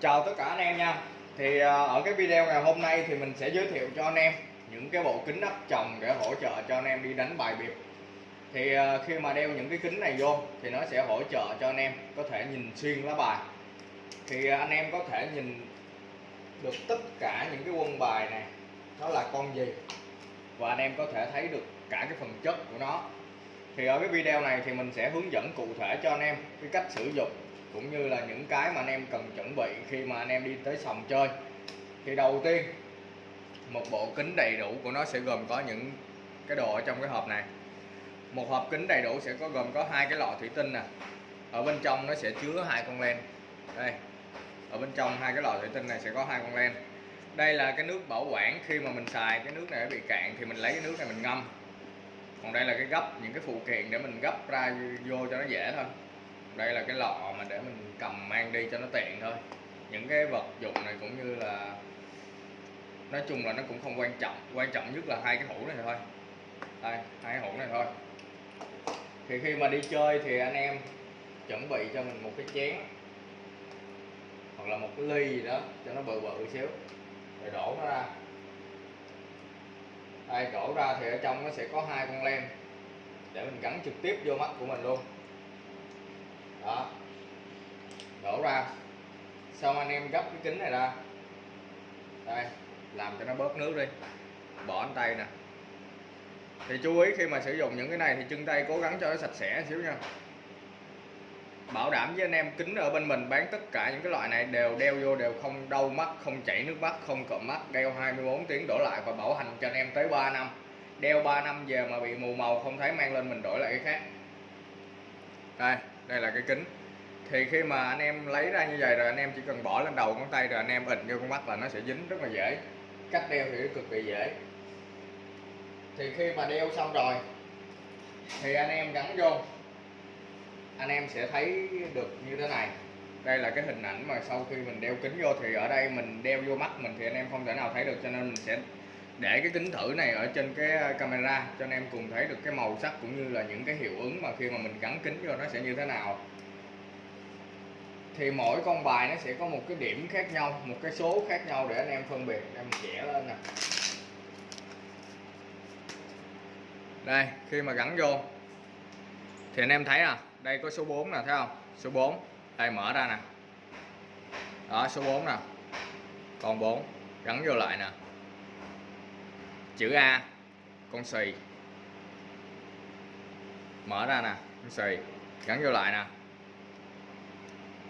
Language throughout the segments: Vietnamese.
Chào tất cả anh em nha. Thì à, ở cái video ngày hôm nay thì mình sẽ giới thiệu cho anh em những cái bộ kính nắp chồng để hỗ trợ cho anh em đi đánh bài biệt. Thì à, khi mà đeo những cái kính này vô thì nó sẽ hỗ trợ cho anh em có thể nhìn xuyên lá bài. Thì à, anh em có thể nhìn được tất cả những cái quân bài này. Nó là con gì? Và anh em có thể thấy được cả cái phần chất của nó. Thì ở cái video này thì mình sẽ hướng dẫn cụ thể cho anh em cái cách sử dụng cũng như là những cái mà anh em cần chuẩn bị khi mà anh em đi tới sòng chơi. Thì đầu tiên, một bộ kính đầy đủ của nó sẽ gồm có những cái đồ ở trong cái hộp này. Một hộp kính đầy đủ sẽ có gồm có hai cái lọ thủy tinh nè. Ở bên trong nó sẽ chứa hai con len. Đây, ở bên trong hai cái lọ thủy tinh này sẽ có hai con len. Đây là cái nước bảo quản khi mà mình xài cái nước này bị cạn thì mình lấy cái nước này mình ngâm. Còn đây là cái gấp, những cái phụ kiện để mình gấp ra vô cho nó dễ thôi đây là cái lọ mà để mình cầm mang đi cho nó tiện thôi. Những cái vật dụng này cũng như là, nói chung là nó cũng không quan trọng. Quan trọng nhất là hai cái hũ này thôi. Đây, hai cái hũ này thôi. Thì khi mà đi chơi thì anh em chuẩn bị cho mình một cái chén hoặc là một cái ly gì đó cho nó bự bự xíu rồi đổ nó ra. Đây, đổ ra thì ở trong nó sẽ có hai con lem để mình gắn trực tiếp vô mắt của mình luôn đó. Đổ ra. Xong anh em gấp cái kính này ra. Đây, làm cho nó bớt nước đi. Bỏ anh tay nè. Thì chú ý khi mà sử dụng những cái này thì chân tay cố gắng cho nó sạch sẽ xíu nha. Bảo đảm với anh em, kính ở bên mình bán tất cả những cái loại này đều đeo vô đều không đau mắt, không chảy nước mắt, không cộm mắt, đeo 24 tiếng đổ lại và bảo hành cho anh em tới 3 năm. Đeo 3 năm về mà bị mù màu, không thấy mang lên mình đổi lại cái khác. Đây đây là cái kính. Thì khi mà anh em lấy ra như vậy rồi, anh em chỉ cần bỏ lên đầu ngón tay rồi anh em ịnh vô con mắt là nó sẽ dính rất là dễ. Cách đeo thì cực kỳ dễ. Thì khi mà đeo xong rồi, thì anh em gắn vô. Anh em sẽ thấy được như thế này. Đây là cái hình ảnh mà sau khi mình đeo kính vô thì ở đây mình đeo vô mắt mình thì anh em không thể nào thấy được, cho nên mình sẽ để cái kính thử này ở trên cái ờ, camera cho anh em cùng thấy được cái màu sắc cũng như là những cái hiệu ứng mà khi mà mình gắn kính vô nó sẽ như thế nào. Thì mỗi con bài nó sẽ có một cái điểm khác nhau, một cái số khác nhau để anh em phân biệt, em vẽ lên nè. Đây, khi mà gắn vô, thì anh em thấy nè đây có số 4 nè, thấy không? Số 4 đây mở ra nè. Đó, số 4 nè. Còn 4 gắn vô lại nè chữ A con xì. Mở ra nè con xì. Gắn vô lại nè.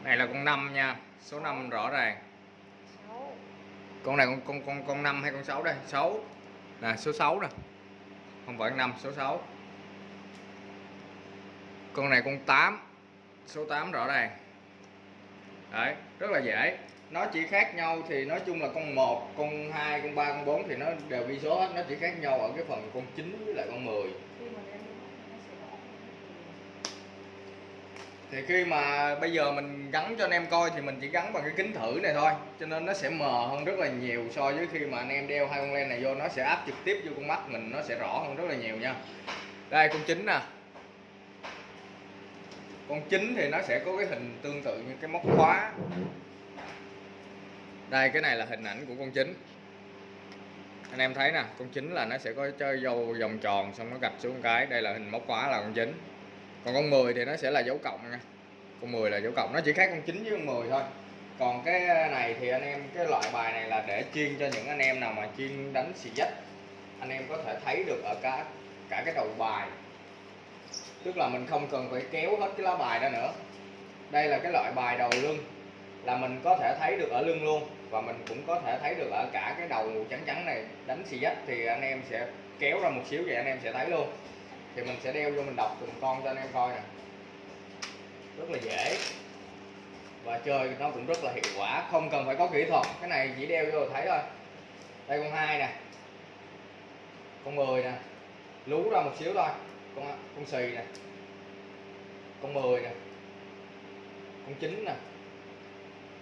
Này là con 5 nha số 5 rõ ràng. Con này con con con con 5 hay con 6 đây? 6 nè số 6 nè. Không phải 5 số 6 con này con 8 số 8 rõ ràng đấy, rất là dễ. Nó chỉ khác nhau thì nói chung là con 1 con 2 con 3 con 4 thì nó đều ghi số hết. Nó chỉ khác nhau ở cái phần con 9 với lại con 10 thì khi mà bây giờ mình gắn cho anh em coi thì mình chỉ gắn bằng cái kính thử này thôi, cho nên nó sẽ mờ hơn rất là nhiều so với khi mà anh em đeo hai con len này vô. Nó sẽ áp trực tiếp vô con mắt mình, nó sẽ rõ hơn rất là nhiều nha. Đây, con chín nè con chính thì nó sẽ có cái hình tương tự như cái móc khóa. Đây cái này là hình ảnh của con chính, anh em thấy nè con chính là nó sẽ có chơi dâu vòng tròn xong nó gạch xuống cái. Đây là hình móc khóa là con chính. còn con 10 thì nó sẽ là dấu cộng nha. Con 10 là dấu cộng nó chỉ khác con chính với con 10 thôi. Còn cái này thì anh em cái loại bài này là để chuyên cho những anh em nào mà chuyên đánh xì dách. Anh em có thể thấy được ở cả cả cái đầu bài tức là mình không cần phải kéo hết cái lá bài ra nữa. Đây là cái loại bài đầu lưng, là mình có thể thấy được ở lưng luôn, và mình cũng có thể thấy được ở cả cái đầu trắng trắng này đánh xì dách thì anh em sẽ kéo ra một xíu vậy anh em sẽ thấy luôn. Thì mình sẽ đeo vô mình đọc từng con cho anh em coi nè. Rất là dễ. Và chơi nó cũng rất là hiệu quả, không cần phải có kỹ thuật. Cái này chỉ đeo vô thấy thôi. Đây con hai nè. Con 10 nè. Lú ra một xíu thôi con con xì nè. Con 10 nè. Con chín nè.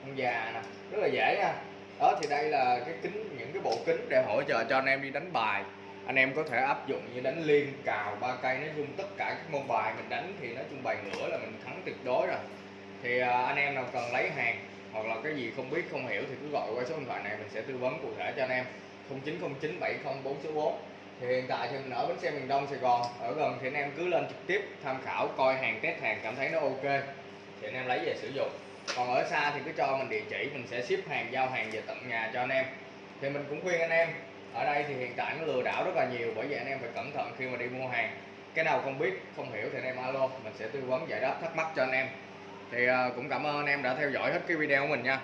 Con già nè. Rất là dễ nha. Đó, thì đây là cái kính, những cái bộ kính để hỗ trợ cho anh em đi đánh bài. Anh em có thể áp dụng như đánh liên, cào, ba cây, nói chung tất cả các môn bài mình đánh thì nói chung bài ngửa là mình thắng tuyệt đối rồi. Thì à, anh em nào cần lấy hàng hoặc là cái gì không biết, không hiểu thì cứ gọi qua số điện thoại này, mình sẽ tư vấn cụ thể cho anh em. 0909 704 số 4 thì hiện tại thì mình ở bến xe miền Đông Sài Gòn. Ở gần thì anh em cứ lên trực tiếp tham khảo, coi hàng, test hàng, cảm thấy nó ok. Thì anh em lấy về sử dụng. Còn ở xa thì cứ cho mình địa chỉ, mình sẽ ship hàng, giao hàng về tận nhà cho anh em. Thì mình cũng khuyên anh em, ở đây thì hiện tại nó lừa đảo rất là nhiều, bởi vậy anh em phải cẩn thận khi mà đi mua hàng. Cái nào không biết, không hiểu thì anh em alo, mình sẽ tư vấn giải đáp thắc mắc cho anh em. Thì ờ, cũng cảm ơn anh em đã theo dõi hết cái video của mình nha.